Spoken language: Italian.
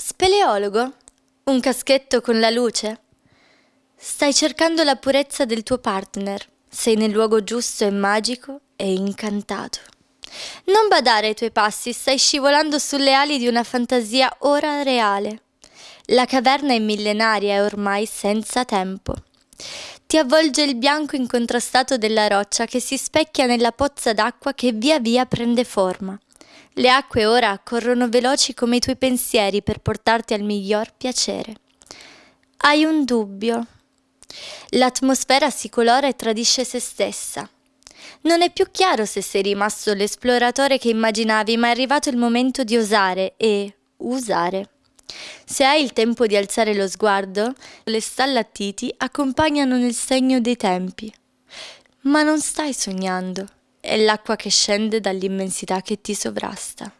Speleologo? Un caschetto con la luce? Stai cercando la purezza del tuo partner. Sei nel luogo giusto e magico e incantato. Non badare ai tuoi passi, stai scivolando sulle ali di una fantasia ora reale. La caverna è millenaria e ormai senza tempo. Ti avvolge il bianco incontrastato della roccia che si specchia nella pozza d'acqua che via via prende forma. Le acque ora corrono veloci come i tuoi pensieri per portarti al miglior piacere. Hai un dubbio. L'atmosfera si colora e tradisce se stessa. Non è più chiaro se sei rimasto l'esploratore che immaginavi, ma è arrivato il momento di osare e usare. Se hai il tempo di alzare lo sguardo, le stallattiti accompagnano nel segno dei tempi. Ma non stai sognando, è l'acqua che scende dall'immensità che ti sovrasta.